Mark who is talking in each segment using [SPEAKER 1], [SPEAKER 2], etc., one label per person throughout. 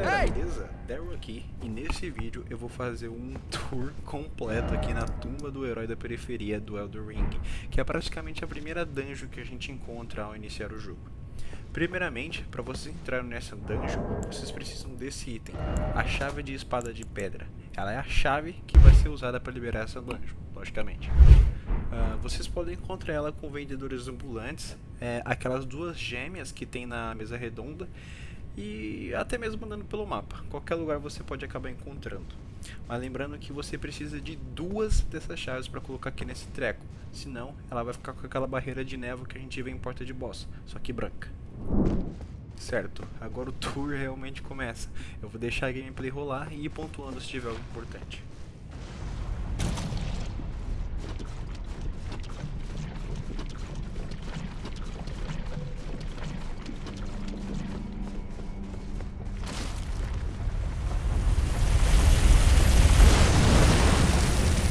[SPEAKER 1] galera, beleza? Daryl aqui e nesse vídeo eu vou fazer um tour completo aqui na tumba do herói da periferia do Elder Ring, que é praticamente a primeira dungeon que a gente encontra ao iniciar o jogo. Primeiramente, para vocês entrarem nessa dungeon, vocês precisam desse item, a chave de espada de pedra. Ela é a chave que vai ser usada para liberar essa dungeon, logicamente. Uh, vocês podem encontrar ela com vendedores ambulantes, é, aquelas duas gêmeas que tem na mesa redonda, e até mesmo andando pelo mapa. Qualquer lugar você pode acabar encontrando. Mas lembrando que você precisa de duas dessas chaves para colocar aqui nesse treco. Senão ela vai ficar com aquela barreira de névoa que a gente vê em porta de boss, só que branca. Certo, agora o tour realmente começa. Eu vou deixar a gameplay rolar e ir pontuando se tiver algo importante.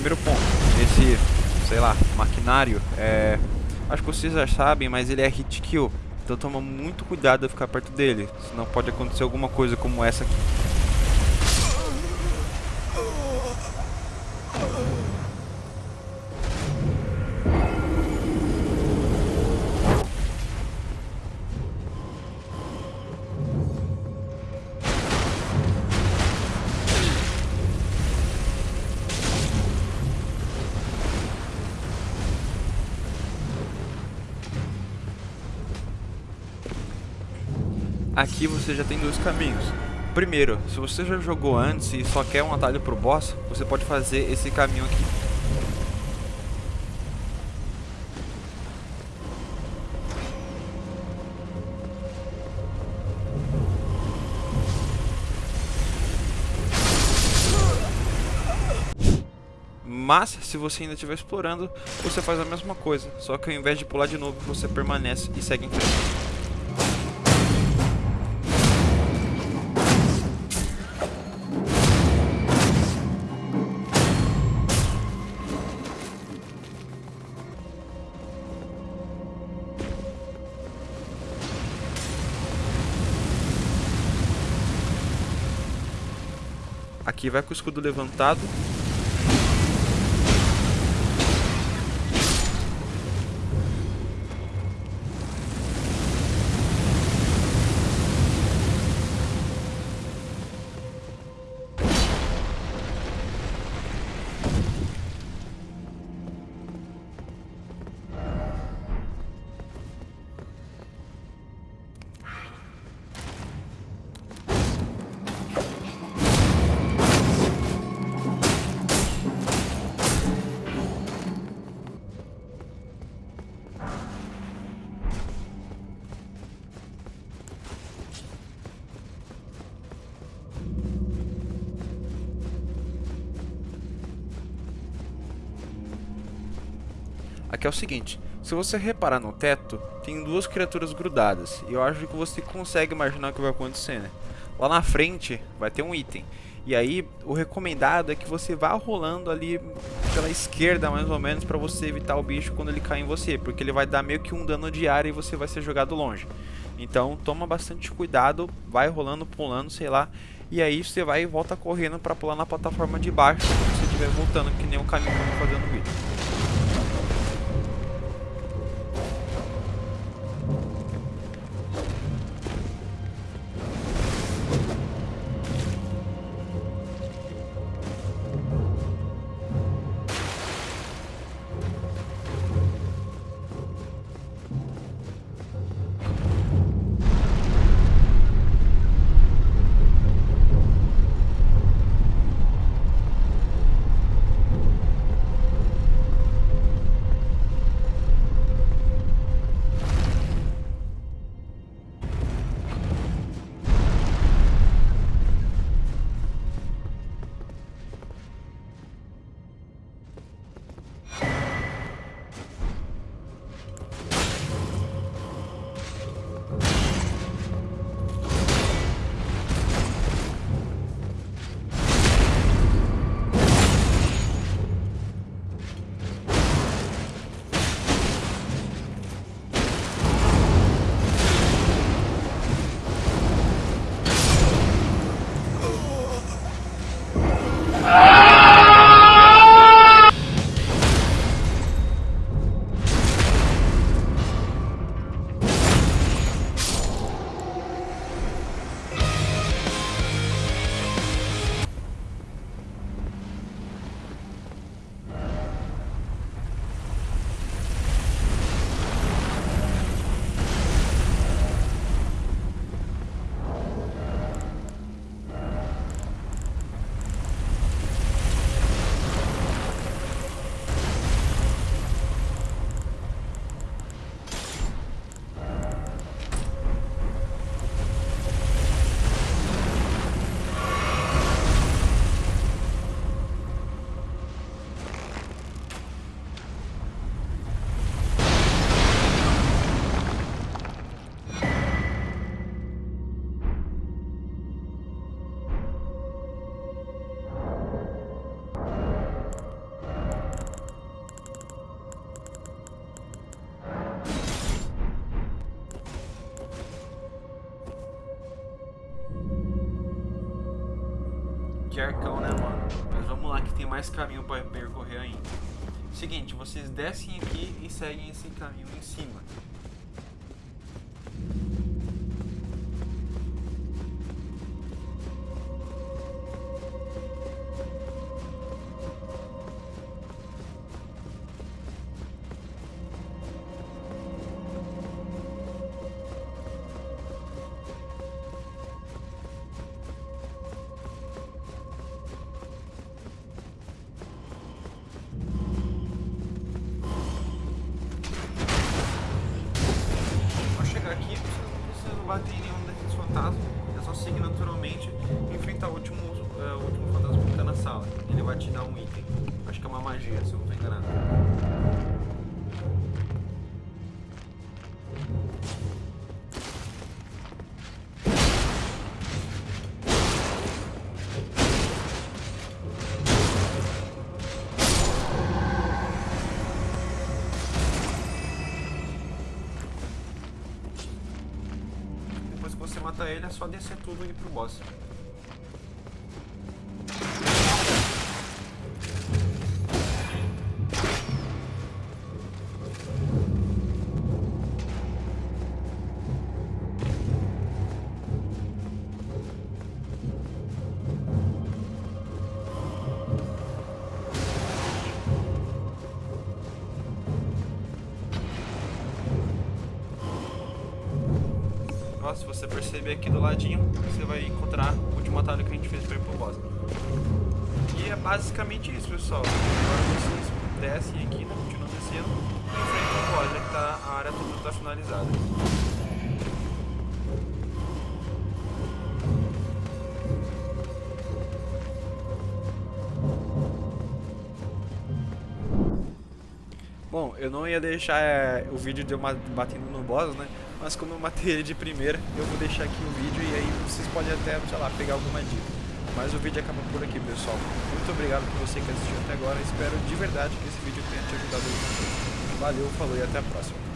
[SPEAKER 1] Primeiro ponto, esse, sei lá, maquinário, é, acho que vocês já sabem, mas ele é hit kill. Então toma muito cuidado de ficar perto dele, senão pode acontecer alguma coisa como essa aqui. Aqui você já tem dois caminhos. Primeiro, se você já jogou antes e só quer um atalho pro boss, você pode fazer esse caminho aqui. Mas, se você ainda estiver explorando, você faz a mesma coisa, só que ao invés de pular de novo, você permanece e segue em frente. Aqui vai com o escudo levantado. Aqui é o seguinte, se você reparar no teto, tem duas criaturas grudadas. E eu acho que você consegue imaginar o que vai acontecer, né? Lá na frente vai ter um item. E aí, o recomendado é que você vá rolando ali pela esquerda, mais ou menos, para você evitar o bicho quando ele cair em você. Porque ele vai dar meio que um dano de área e você vai ser jogado longe. Então, toma bastante cuidado, vai rolando, pulando, sei lá. E aí, você vai e volta correndo para pular na plataforma de baixo, quando você estiver voltando, que nem o caminho que eu tô fazendo no vídeo. Que arcão, né, mano? Mas vamos lá que tem mais caminho pra percorrer ainda. Seguinte, vocês descem aqui e seguem esse caminho em cima. Acho que é uma magia, se eu não tô enganado. matar ele é só descer tudo e ir pro boss. Se você perceber aqui do ladinho, você vai encontrar o último atalho que a gente fez para ir pro boss. E é basicamente isso, pessoal. Agora vocês descem aqui, né, continuam descendo e enfrentam o boss, já que tá, a área toda está finalizada. Bom, eu não ia deixar é, o vídeo de eu batendo no boss, né? Mas como eu matei ele de primeira, eu vou deixar aqui o vídeo e aí vocês podem até, sei lá, pegar alguma dica. Mas o vídeo acaba por aqui, pessoal. Muito obrigado por você que assistiu até agora. Espero de verdade que esse vídeo tenha te ajudado. Valeu, falou e até a próxima.